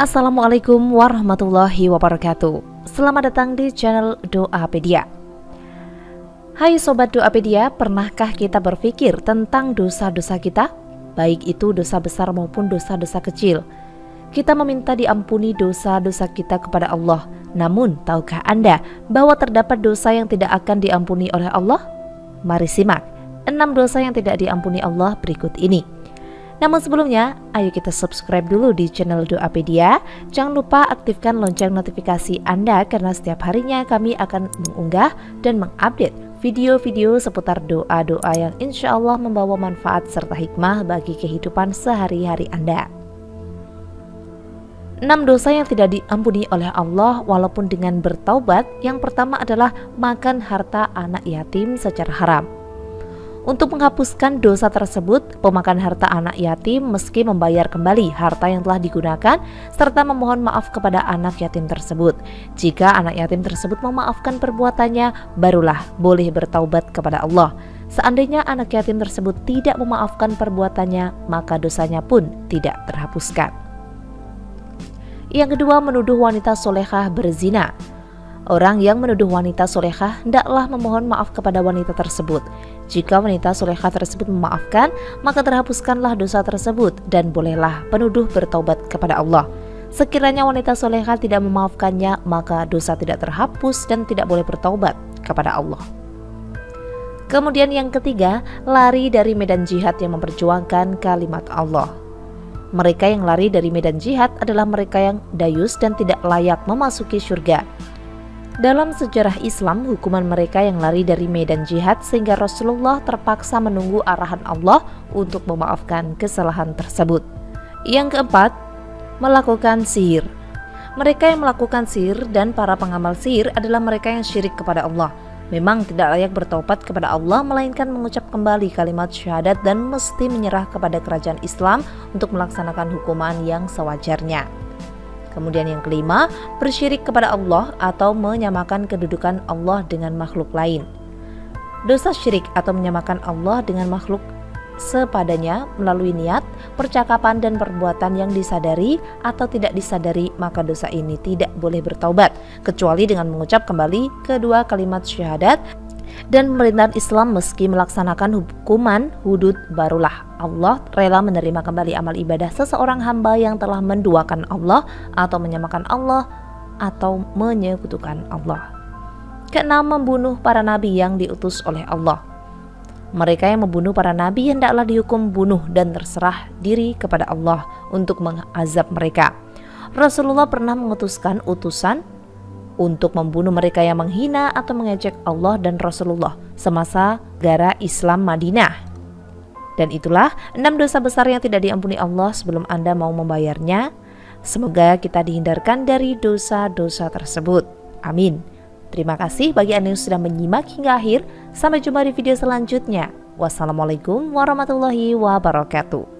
Assalamualaikum warahmatullahi wabarakatuh. Selamat datang di channel Doapedia. Hai Sobat Doapedia, pernahkah kita berpikir tentang dosa-dosa kita? Baik itu dosa besar maupun dosa-dosa kecil. Kita meminta diampuni dosa-dosa kita kepada Allah. Namun, tahukah Anda bahwa terdapat dosa yang tidak akan diampuni oleh Allah? Mari simak 6 dosa yang tidak diampuni Allah berikut ini namun sebelumnya, ayo kita subscribe dulu di channel Doapedia. Jangan lupa aktifkan lonceng notifikasi Anda karena setiap harinya kami akan mengunggah dan mengupdate video-video seputar doa-doa yang insya Allah membawa manfaat serta hikmah bagi kehidupan sehari-hari Anda. 6 dosa yang tidak diampuni oleh Allah walaupun dengan bertaubat Yang pertama adalah makan harta anak yatim secara haram untuk menghapuskan dosa tersebut, pemakan harta anak yatim meski membayar kembali harta yang telah digunakan serta memohon maaf kepada anak yatim tersebut. Jika anak yatim tersebut memaafkan perbuatannya, barulah boleh bertaubat kepada Allah. Seandainya anak yatim tersebut tidak memaafkan perbuatannya, maka dosanya pun tidak terhapuskan. Yang kedua, menuduh wanita solehah berzina. Orang yang menuduh wanita solehah hendaklah memohon maaf kepada wanita tersebut. Jika wanita solehah tersebut memaafkan, maka terhapuskanlah dosa tersebut dan bolehlah penuduh bertaubat kepada Allah. Sekiranya wanita solehah tidak memaafkannya, maka dosa tidak terhapus dan tidak boleh bertaubat kepada Allah. Kemudian yang ketiga, lari dari medan jihad yang memperjuangkan kalimat Allah. Mereka yang lari dari medan jihad adalah mereka yang dayus dan tidak layak memasuki surga. Dalam sejarah Islam, hukuman mereka yang lari dari medan jihad sehingga Rasulullah terpaksa menunggu arahan Allah untuk memaafkan kesalahan tersebut. Yang keempat, melakukan sihir. Mereka yang melakukan sihir dan para pengamal sihir adalah mereka yang syirik kepada Allah. Memang tidak layak bertobat kepada Allah melainkan mengucap kembali kalimat syahadat dan mesti menyerah kepada kerajaan Islam untuk melaksanakan hukuman yang sewajarnya. Kemudian yang kelima, bersyirik kepada Allah atau menyamakan kedudukan Allah dengan makhluk lain. Dosa syirik atau menyamakan Allah dengan makhluk sepadanya melalui niat, percakapan dan perbuatan yang disadari atau tidak disadari maka dosa ini tidak boleh bertaubat kecuali dengan mengucap kembali kedua kalimat syahadat dan pemerintahan Islam meski melaksanakan hukuman hudud barulah Allah rela menerima kembali amal ibadah seseorang hamba yang telah menduakan Allah atau menyamakan Allah atau menyekutukan Allah. Keenam, membunuh para nabi yang diutus oleh Allah. Mereka yang membunuh para nabi hendaklah dihukum bunuh dan terserah diri kepada Allah untuk mengazab mereka. Rasulullah pernah mengutuskan utusan untuk membunuh mereka yang menghina atau mengejek Allah dan Rasulullah semasa gara Islam Madinah. Dan itulah enam dosa besar yang tidak diampuni Allah sebelum Anda mau membayarnya. Semoga kita dihindarkan dari dosa-dosa tersebut. Amin. Terima kasih bagi Anda yang sudah menyimak hingga akhir. Sampai jumpa di video selanjutnya. Wassalamualaikum warahmatullahi wabarakatuh.